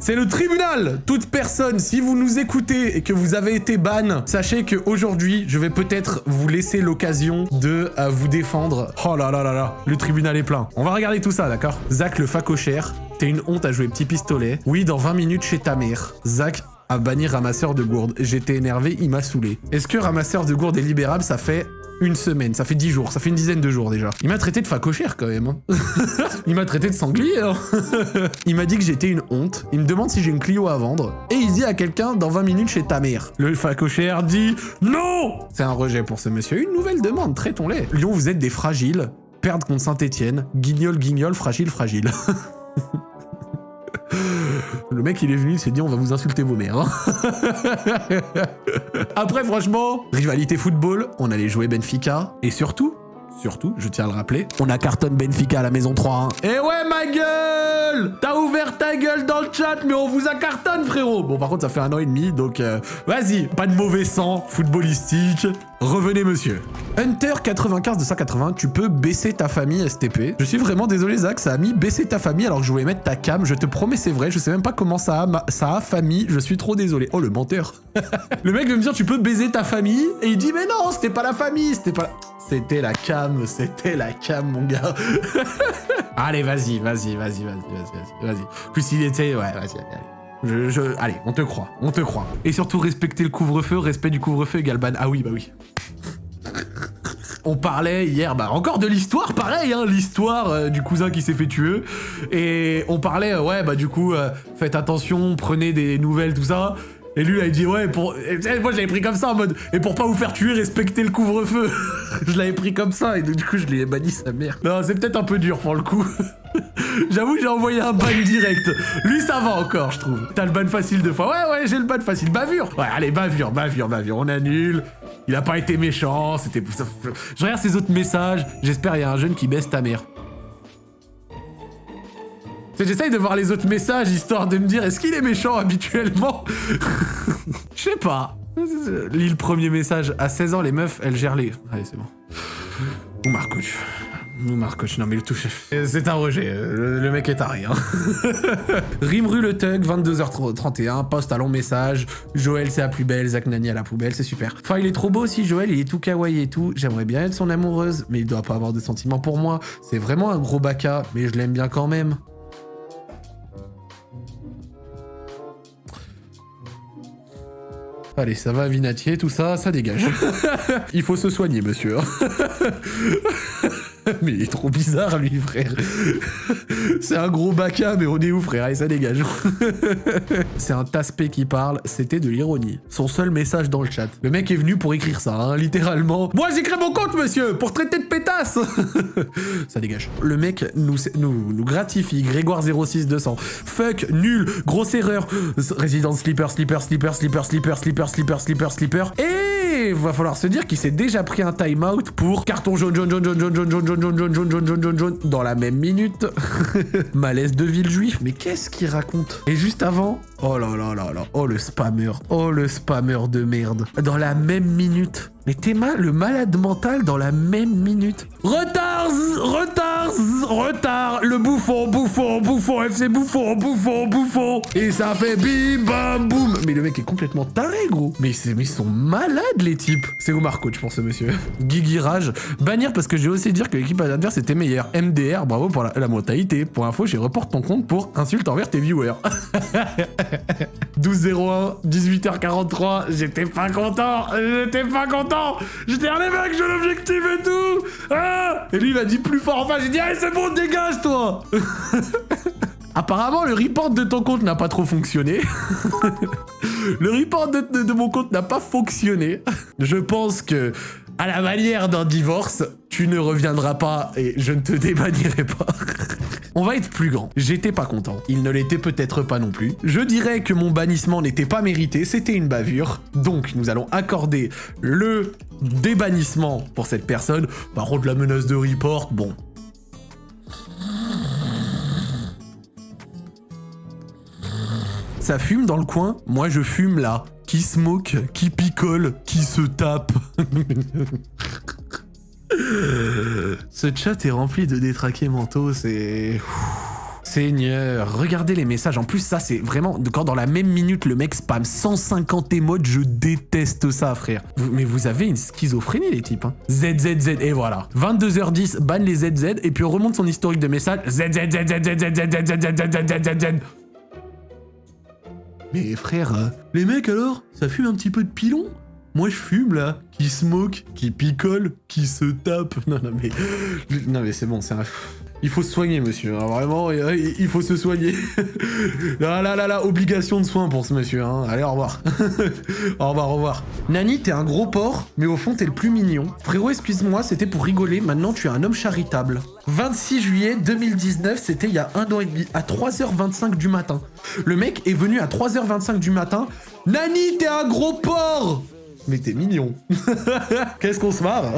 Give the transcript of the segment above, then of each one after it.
C'est le tribunal Toute personne, si vous nous écoutez et que vous avez été ban, sachez qu'aujourd'hui, je vais peut-être vous laisser l'occasion de euh, vous défendre. Oh là là là là, le tribunal est plein. On va regarder tout ça, d'accord? Zach le facochère, t'es une honte à jouer petit pistolet. Oui, dans 20 minutes chez ta mère. Zach a banni ramasseur de gourdes. J'étais énervé, il m'a saoulé. Est-ce que ramasseur de gourdes est libérable? Ça fait une semaine, ça fait dix jours, ça fait une dizaine de jours déjà. Il m'a traité de facochère quand même. hein. il m'a traité de sanglier. hein. il m'a dit que j'étais une honte. Il me demande si j'ai une Clio à vendre. Et il dit à quelqu'un dans 20 minutes chez ta mère. Le facochère dit non C'est un rejet pour ce monsieur. Une nouvelle demande, traitons-les. Lyon, vous êtes des fragiles. Perdre contre Saint-Etienne. Guignol, guignol, fragile, fragile. Mec, il est venu, il s'est dit, on va vous insulter vos mères. hein. Après, franchement, rivalité football, on allait jouer Benfica. Et surtout, surtout, je tiens à le rappeler, on a cartonne Benfica à la maison 3. Et Eh ouais, ma gueule T'as ouvert ta gueule dans chat, mais on vous a cartonne, frérot Bon, par contre, ça fait un an et demi, donc euh, vas-y, pas de mauvais sang footballistique. Revenez, monsieur. Hunter 95 de 180, tu peux baisser ta famille STP. Je suis vraiment désolé, Zach, ça a mis baisser ta famille alors que je voulais mettre ta cam. Je te promets, c'est vrai, je sais même pas comment ça a, ma- ça famille. Je suis trop désolé. Oh, le menteur. le mec veut me dire, tu peux baiser ta famille, et il dit, mais non, c'était pas la famille, c'était pas. C'était la cam, c'était la cam, mon gars. allez, vas-y, vas-y, vas-y, vas-y, vas-y, vas-y. Plus il était, ouais, vas-y, allez. Je, allez, on te croit, on te croit. Et surtout, respecter le couvre-feu, respect du couvre-feu, Galban. Ah oui, bah oui. On parlait hier, bah encore de l'histoire, pareil, hein, l'histoire euh, du cousin qui s'est fait tuer. Et on parlait, ouais, bah du coup, euh, faites attention, prenez des nouvelles, tout ça. Et lui, là, il dit, ouais, pour... moi, je l'avais pris comme ça, en mode, et pour pas vous faire tuer, respectez le couvre-feu. je l'avais pris comme ça, et du coup, je l'ai banni sa mère. Non, c'est peut-être un peu dur pour le coup. J'avoue, j'ai envoyé un ban direct. Lui, ça va encore, je trouve. T'as le ban facile deux fois. Ouais, ouais, j'ai le ban facile. Bavure. Ouais, allez, bavure, bavure, bavure. On annule. Il a pas été méchant. C'était. Je regarde ses autres messages. J'espère il y a un jeune qui baisse ta mère. J'essaye de voir les autres messages histoire de me dire est-ce qu'il est méchant habituellement Je sais pas. Lis le premier message. À 16 ans, les meufs, elles gèrent les. Allez, c'est bon. Ou Marcoche. Ou Marcoche, non mais le touche. C'est un rejet, le, le mec est taré. Hein. Rimru le Tug, 22h31, poste à long message. Joël c'est la plus belle, Zach Nani à la poubelle, c'est super. Enfin il est trop beau aussi, Joël, il est tout kawaii et tout. J'aimerais bien être son amoureuse, mais il doit pas avoir de sentiments pour moi. C'est vraiment un gros baka, mais je l'aime bien quand même. Allez, ça va, Vinatier, tout ça, ça dégage. Il faut se soigner, monsieur. mais il est trop bizarre, lui, frère. C'est un gros baka, mais on est où, frère? Allez, ça dégage. C'est un taspé qui parle, c'était de l'ironie. Son seul message dans le chat. Le mec est venu pour écrire ça, hein, littéralement. Moi, créé mon compte, monsieur, pour traiter de pétasse Ça dégage. Le mec nous, gratifie, Grégoire 06200. Fuck, nul, grosse erreur. Résident slipper, slipper, slipper, slipper, slipper, slipper, slipper, slipper, slipper. Et va falloir se dire qu'il s'est déjà pris un time-out pour carton jaune, jaune, jaune, jaune, jaune, jaune, jaune, jaune, dans la même minute. Malaise de ville juif. Mais qu'est-ce qu'il raconte? Et juste avant, oh là là là là, oh le spammer, oh le spammer de merde. Dans la même minute. Mais t'es mal, le malade mental dans la même minute. Retard, retard, retard. Le bouffon, bouffon, bouffon, FC bouffon, bouffon, bouffon. Et ça fait bim, bam, boum. Mais le mec est complètement taré, gros. Mais, ils sont malades, les types. C'est Omar Coach pour ce monsieur. Guigui Rage. Bannir parce que j'ai osé dire que l'équipe adverse était meilleure. MDR, bravo pour la, la mentalité. Pour info, j'ai reporte ton compte pour insulte envers tes viewers. 12-01, 18h43, j'étais pas content, j'étais pas content, j'étais un les mecs, j'ai l'objectif et tout, ah Et lui il m'a dit plus fort, enfin j'ai dit allez c'est bon, dégage toi Apparemment le report de ton compte n'a pas trop fonctionné. le report de, de- mon compte n'a pas fonctionné. Je pense que, à la manière d'un divorce, tu ne reviendras pas et je ne te débannirai pas. On va être plus grand. J'étais pas content. Il ne l'était peut-être pas non plus. Je dirais que mon bannissement n'était pas mérité, c'était une bavure. Donc nous allons accorder le débannissement pour cette personne. Par contre la menace de report, bon. Ça fume dans le coin, moi je fume là. Qui smoke, qui picole, qui se tape. Ce chat est rempli de détraqués mentaux, c'est... Seigneur, regardez les messages. En plus, ça, c'est vraiment... Quand dans la même minute, le mec spam 150 émotes, je déteste ça, frère. mais vous avez une schizophrénie, les types. Hein. ZZZ, et voilà. 22h10, ban les ZZ, et puis on remonte son historique de messages. ZZZZZZZZZZZZZZ. Moi je fume là, qui smoke, qui picole, qui se tape. Non, non, mais. Non, mais c'est bon, c'est un. Il faut se soigner, monsieur. Hein, vraiment, il faut se soigner. là, là, là, là, obligation de soins pour ce monsieur. Hein. Allez, au revoir. au revoir, au revoir. Nani, t'es un gros porc, mais au fond, t'es le plus mignon. Frérot, excuse-moi, c'était pour rigoler. Maintenant, tu es un homme charitable. 26 juillet 2019, c'était il y a un an et demi, à 3h25 du matin. Le mec est venu à 3h25 du matin. Nani, t'es un gros porc Mais t'es mignon. Qu'est-ce qu'on se marre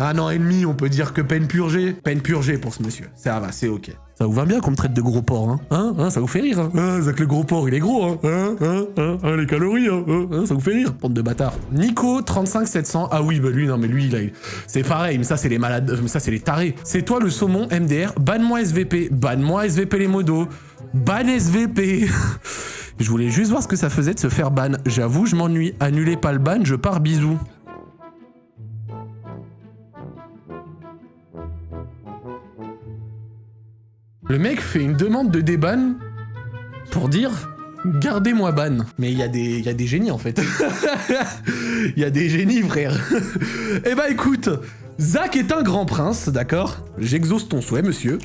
Un an et demi, on peut dire que peine purgée. Peine purgée pour ce monsieur. Ça va, c'est ok. Ça vous va bien qu'on me traite de gros porc, hein Hein, hein Ça vous fait rire, hein Hein, que le gros porc, il est gros, hein Hein, hein, hein, hein Les calories, hein, hein, hein Ça vous fait rire, bande de bâtards. Nico, 35700. Ah oui, bah lui, non, mais lui, il a... C'est pareil, mais ça, c'est les malades... Mais ça, c'est les tarés. C'est toi, le saumon, MDR. Banne-moi SVP. Banne-moi SVP les modos. Ban SVP Je voulais juste voir ce que ça faisait de se faire ban. J'avoue, je m'ennuie. Annulez pas le ban, je pars bisous. Le mec fait une demande de déban pour dire Gardez-moi ban. Mais il y, a des, génies en fait. Il y a des génies, frère. eh bah écoute, Zach est un grand prince, d'accord? J'exauce ton souhait, monsieur.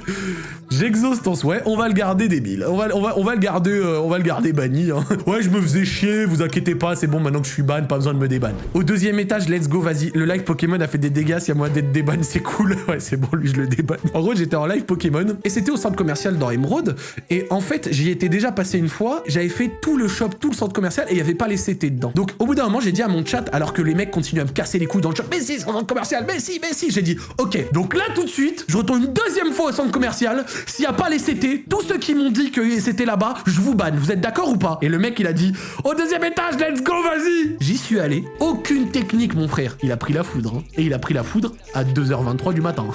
J'exauce ton souhait, on va le garder débile. On va, on va, on va le garder, euh, on va le garder banni. Hein. Ouais, je me faisais chier, vous inquiétez pas, c'est bon, maintenant que je suis ban, pas besoin de me déban. Au deuxième étage, let's go, vas-y. Le live Pokémon a fait des dégâts, s'il y a moyen d'être déban, c'est cool. Ouais, c'est bon, lui, je le déban. En gros, j'étais en live Pokémon, et c'était au centre commercial dans Emerald, et en fait, j'y étais déjà passé une fois, j'avais fait tout le shop, tout le centre commercial, et il y avait pas les CT dedans. Donc, au bout d'un moment, j'ai dit à mon chat, alors que les mecs continuent à me casser les couilles dans le shop, mais si, c'est centre commercial, mais si, mais si, j'ai dit, ok, donc là, tout de suite, je retourne une deuxième fois au centre commercial, s'il y a pas les CT, tous ceux qui m'ont dit que c'était là-bas, je vous banne. Vous êtes d'accord ou pas? Et le mec, il a dit Au deuxième étage, let's go, vas-y J'y suis allé. Aucune technique, mon frère. Il a pris la foudre. Hein. Et il a pris la foudre à 2h23 du matin.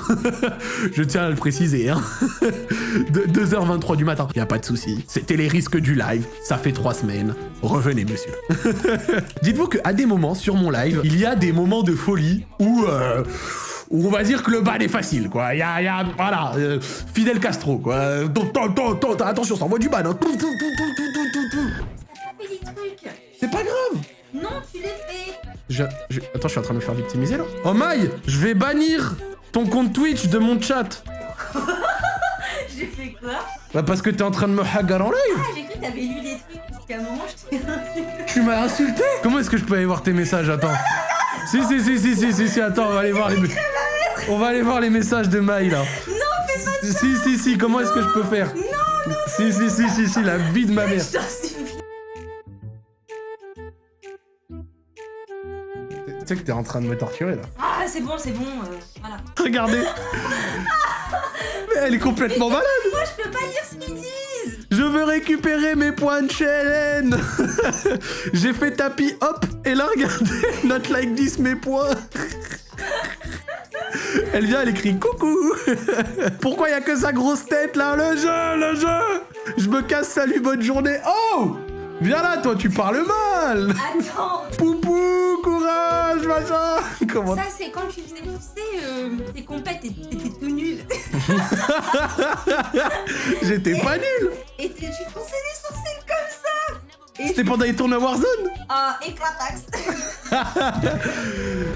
je tiens à le préciser. Hein. 2h23 du matin. Y a pas de souci. C'était les risques du live. Ça fait trois semaines. Revenez, monsieur. Dites-vous qu'à des moments sur mon live, il y a des moments de folie où. Euh, on va dire que le ban est facile, quoi. Il y a, y a, voilà, euh, Fidel Castro, quoi. Attention, ça envoie du ban. Hein. C'est pas grave. Non, tu l'as fait. Je, Attends, je suis en train de me faire victimiser là. Oh my, je vais bannir ton compte Twitch de mon chat. j'ai fait quoi? Bah parce que t'es en train de me hagar en live. Ah, j'ai cru que t'avais lu des trucs parce qu'à un moment je t'ai Tu m'as insulté? Comment est-ce que je peux aller voir tes messages? Attends. Si, si, si, si, si, si, si, attends, on va aller voir les... On va aller voir les messages de Maï là. Non, fais pas ça. Si, si, si, comment est-ce que je peux faire Non, non. Si, si, si, si, si, la vie de ma mère. Tu sais que t'es en train de me torturer là. Ah, c'est bon, c'est bon, euh, voilà. Regardez Mais elle est complètement malade Moi, je peux pas lire ce qu'ils disent Je veux récupérer mes points de chez J'ai fait tapis, hop, et là, regardez, not like this, mes points. Elle vient, elle écrit coucou. Pourquoi il a que sa grosse tête là? Le jeu, le jeu. Je me casse, salut, bonne journée. Oh! Viens là, toi, tu parles mal. Attends. Poupou, courage, machin Comment Ça, c'est quand tu faisais, tu sais, euh, tes compètes, t'étais tout nul. J'étais pas nul Et tu fonçais les sourcils comme ça c'était pendant les tournois Warzone Ah, éclatax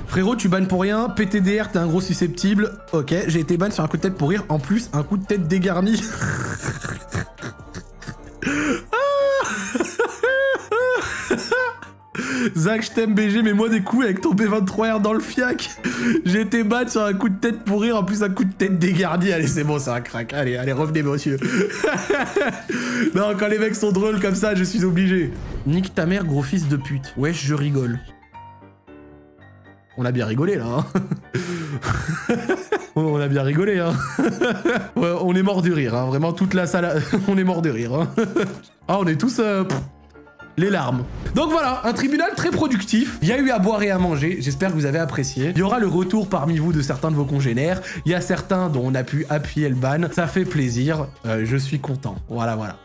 Frérot, tu bannes pour rien. PTDR, t'es un gros susceptible. Ok, j'ai été ban sur un coup de tête pour rire. En plus, un coup de tête dégarni. Zach, je t'aime BG, mais moi des coups avec ton B23R dans le fiac. J'ai été ban sur un coup de tête pour rire, en plus un coup de tête dégarni. Allez, c'est bon, c'est un crack. Allez, allez, revenez, monsieur. non, quand les mecs sont drôles comme ça, je suis obligé. Nique ta mère, gros fils de pute. Wesh, je rigole. On a bien rigolé là. Hein on a bien rigolé. Hein on est mort de rire. Hein. Vraiment toute la salle. on est mort de rire. Hein. ah, on est tous. Euh, les larmes. Donc voilà, un tribunal très productif. Il y a eu à boire et à manger. J'espère que vous avez apprécié. Il y aura le retour parmi vous de certains de vos congénères. Il y a certains dont on a pu appuyer le ban. Ça fait plaisir. Euh, je suis content. Voilà, voilà.